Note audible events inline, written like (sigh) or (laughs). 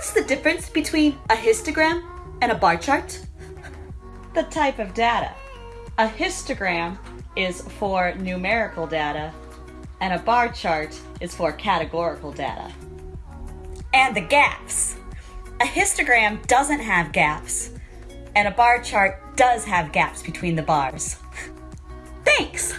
What's the difference between a histogram and a bar chart? The type of data. A histogram is for numerical data, and a bar chart is for categorical data. And the gaps. A histogram doesn't have gaps, and a bar chart does have gaps between the bars. (laughs) Thanks!